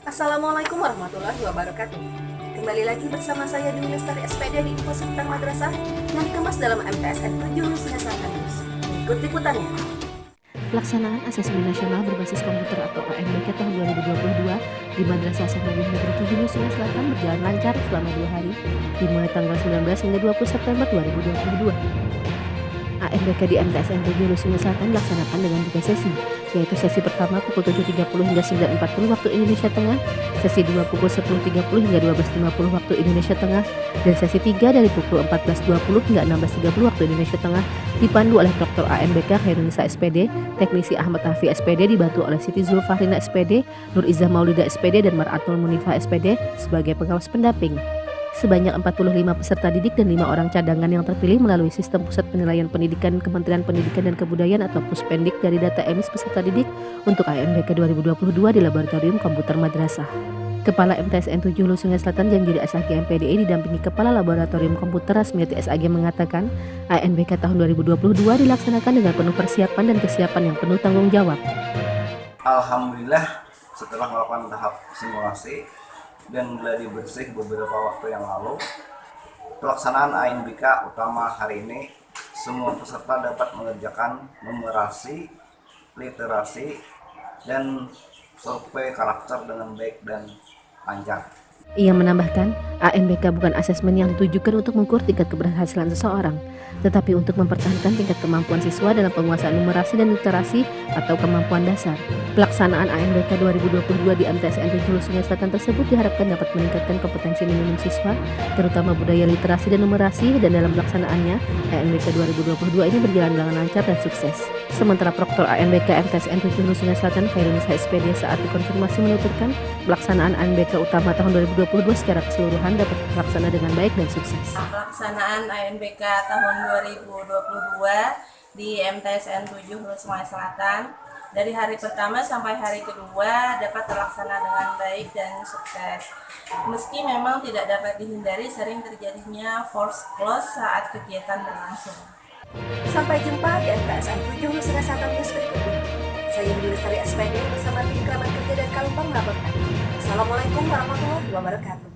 Assalamualaikum warahmatullahi wabarakatuh. Kembali lagi bersama saya Dwi Lestari SPD di Info Seputar Madrasah yang dikemas dalam MTSN 7 Lusinya Selatan Ikut liputannya. Pelaksanaan asesmen nasional berbasis komputer atau OMBK tahun 2022 di Madrasah Sanawiyah Negeri 7 Lusinya Selatan berjalan lancar selama dua hari, dimulai tanggal 19 hingga 20 September 2022. ANBK di MTSN 7 Nusa Selatan dilaksanakan dengan tiga sesi, yaitu sesi pertama pukul 7.30 hingga 9.40 waktu Indonesia Tengah, sesi 2 pukul 10.30 hingga 12.50 waktu Indonesia Tengah, dan sesi 3 dari pukul 14.20 hingga 16.30 waktu Indonesia Tengah dipandu oleh Dr. ANBK Khairunisa SPD, Teknisi Ahmad Hafi SPD dibantu oleh Siti Zulfahrina SPD, Nur Izzah Maulida SPD, dan Maratul Munifa SPD sebagai pengawas pendamping. Sebanyak 45 peserta didik dan 5 orang cadangan yang terpilih melalui sistem Pusat Penilaian Pendidikan Kementerian Pendidikan dan Kebudayaan atau Puspendik dari data emis peserta didik untuk AMBK 2022 di Laboratorium Komputer Madrasah. Kepala MTSN 7 Hulu Sungai Selatan yang jadi SAG MPDI didampingi Kepala Laboratorium Komputer Rasmiati SAG mengatakan ANBK tahun 2022 dilaksanakan dengan penuh persiapan dan kesiapan yang penuh tanggung jawab. Alhamdulillah setelah melakukan tahap simulasi dan gladi bersih beberapa waktu yang lalu. Pelaksanaan ANBK utama hari ini semua peserta dapat mengerjakan numerasi literasi dan survei karakter dengan baik dan lancar ia menambahkan, ANBK bukan asesmen yang ditujukan untuk mengukur tingkat keberhasilan seseorang, tetapi untuk mempertahankan tingkat kemampuan siswa dalam penguasaan numerasi dan literasi atau kemampuan dasar. Pelaksanaan ANBK 2022 di MTSN 7 Sungai Selatan tersebut diharapkan dapat meningkatkan kompetensi minimum siswa, terutama budaya literasi dan numerasi, dan dalam pelaksanaannya, ANBK 2022 ini berjalan dengan lancar dan sukses. Sementara Proktor ANBK MTSN 7 Sungai Selatan Khairunisa SPD saat dikonfirmasi menuturkan pelaksanaan ANBK utama tahun 2022 2022 secara keseluruhan dapat terlaksana dengan baik dan sukses. Pelaksanaan ANBK tahun 2022 di MTSN 7 Hulu Sungai Selatan dari hari pertama sampai hari kedua dapat terlaksana dengan baik dan sukses. Meski memang tidak dapat dihindari sering terjadinya force close saat kegiatan berlangsung. Sampai jumpa di MTSN 7 Hulu Sungai Selatan News berikutnya. Saya Budi Lestari SPD bersama tim kerabat kerja dan Kalumpang melaporkan. Assalamualaikum warahmatullahi wabarakatuh.